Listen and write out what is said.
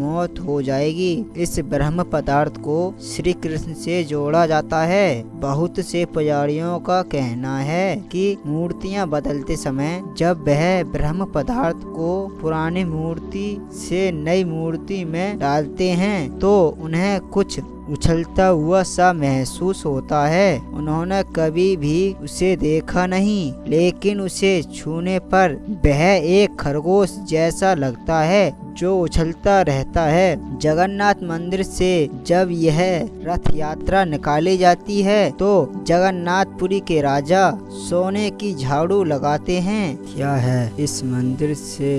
मौत हो जाएगी। इस ब्रह्म पदार्थ को श्री कृष्ण से जोड़ा जाता है। बहुत से पुजारियों का कहना है कि मूर्तियाँ बदलते समय जब वह ब्रह्म पदार्थ को पुरानी मूर्ति से नई मूर्ति में डालते हैं तो उन्हें कुछ उछलता हुआ सा महसूस होता है। उन्होंने कभी भी उसे देखा नहीं, लेकिन उसे छूने पर वह एक खरगोश जैसा लगता है। जो उछलता रहता है। जगन्नाथ मंदिर से जब यह रथ यात्रा निकाली जाती है तो जगन्नाथपुरी के राजा सोने की झाड़ू लगाते हैं। क्या है इस मंदिर से?